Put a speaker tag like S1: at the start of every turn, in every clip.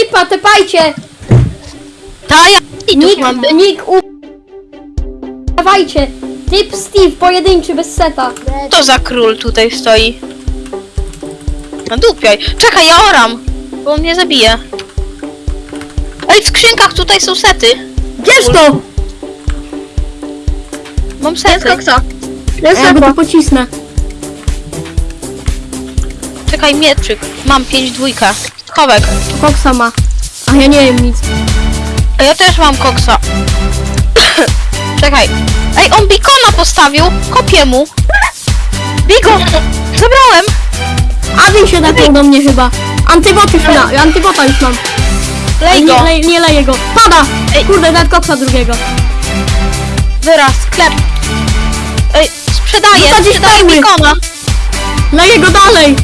S1: typa, tepajcie!
S2: Ta ja i tu
S1: Nick,
S2: mam być.
S1: Nick, u... Dawajcie! Typ Steve, pojedynczy, bez seta.
S2: To za król tutaj stoi. Nadupiaj. Czekaj, ja oram, bo on mnie zabije. Ej, w skrzynkach tutaj są sety.
S1: Bierz to!
S2: Mam sety.
S1: A ja go tu pocisnę.
S2: Czekaj, mieczyk. Mam pięć dwójka. Kowek.
S1: Koksa ma. A ja nie wiem nic.
S2: A ja też mam koksa. Czekaj. Ej, on bikona postawił. Kopię mu. Bigo! Zabrałem!
S1: Adin się napiął do mnie chyba. Antybot już ma, antybota już mam.
S2: Lej
S1: nie,
S2: go.
S1: lej, nie leję go. Pada!
S2: Ej.
S1: Kurde, nawet koksa drugiego.
S2: Wyraz, sklep. Ej, sprzedaję,
S1: Zasadzisz
S2: sprzedaję
S1: perły.
S2: bikona.
S1: Leję go dalej!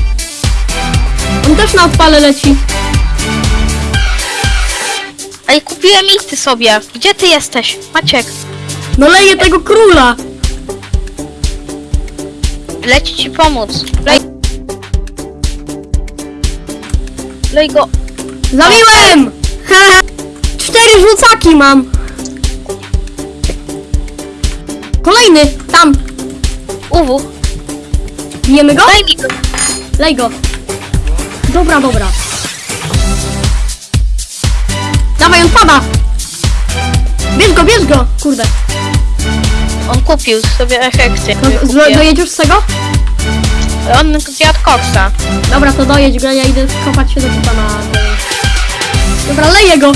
S1: On też na odpale leci.
S2: Ej, kupiłem ity sobie. Gdzie ty jesteś? Maciek.
S1: No leję tego króla!
S2: Leci ci pomóc. Lej. Lej go.
S1: Zabiłem! Cztery rzucaki mam! Kolejny! Tam!
S2: Uwu.
S1: Bijemy go?
S2: Mi go.
S1: Lej go! Dobra, dobra. Dawaj, on pada! Bierz go, bierz go! Kurde.
S2: On kupił sobie efekty.
S1: No, z- dojedziesz z tego?
S2: On zjadł koksa.
S1: Dobra, to dojedź go, ja idę skopać się do typa na... Dobra, leję go!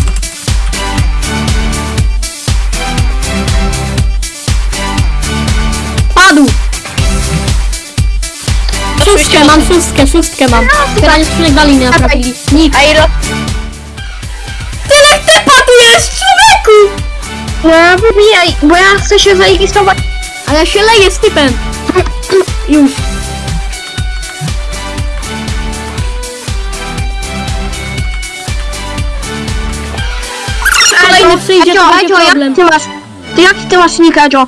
S1: Padł! Szóstkę mam, szóstkę, szóstkę mam. Pytanie, skrzynek dalej nie naprawili. Nikt. Tyle typa tu jest, człowieku!
S3: No, wybijaj, bo ja chcę się zarejestrować.
S1: A ja się leję z typem. Już. Kolejny przyjdzie, to będzie problem.
S3: jak ty masz? Ty jaki ty masz nick, Adzio?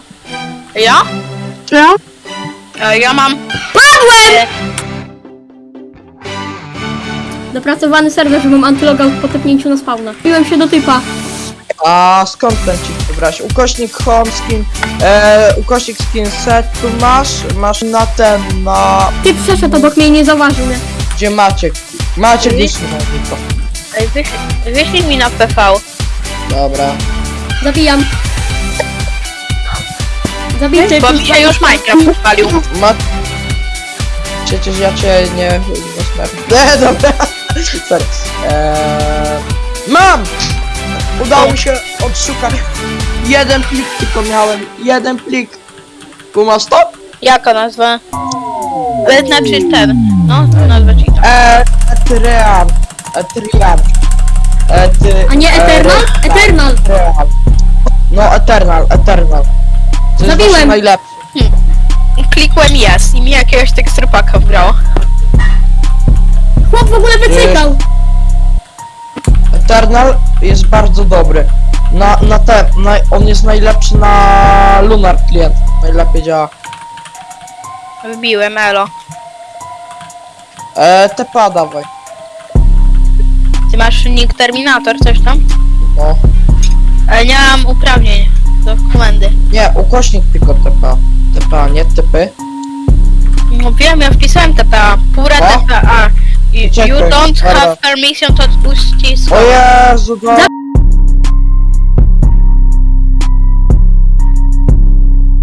S2: Ja?
S3: No?
S2: E, Ja mam...
S1: Padłem! Dopracowany serwer, że mam antylogout po tepnięciu na spawna. Piłem się do typa.
S4: A skąd ten ci wybrać? Ukośnik home skin, e, ukośnik skin set tu masz, masz na ten, na...
S1: Typ przeszedł obok mnie i nie zauważył mnie.
S4: Gdzie Maciek? Maciek liczny na tylko.
S2: Ej, wyślij, wyślij mi na PV.
S4: Dobra.
S1: Zabijam. Zabity.
S2: Bo mi się już Minecraft odpalił.
S4: Ma... Przecież ja cię nie... nie. Nie, dobra. Sorry. Eee, mam! Udało mi się odszukać. Jeden plik tylko miałem. Jeden plik. Kumasz to?
S2: Jaka nazwa? E, Znaczy ten. No, nazwa ci tam.
S4: Eee, Etrian. Etrian. Ety...
S1: A nie Eternal?
S4: Eee,
S1: Eternal.
S4: Eternal. No, Eternal, Eternal. To jest
S1: Zabiłem.
S4: najlepszy.
S2: Klikłem yes i mi jakiegoś teksturpaka wbrało.
S1: Chłop w ogóle wycykał.
S4: Eternal jest bardzo dobry. Na, na te, na, on jest najlepszy na Lunar Client. Najlepiej działa.
S2: Wbiłem elo.
S4: Eee, TPA dawaj.
S2: Ty masz nick Terminator, coś tam?
S4: No.
S2: Ale nie mam uprawnień do komendy.
S4: Nie, ukośnik tylko TPA. TPA, nie typy.
S2: No wiem, ja wpisałem TPA. Pura
S4: No.
S2: TPA. You, don't have permission to uścisk.
S4: O Jezu, no.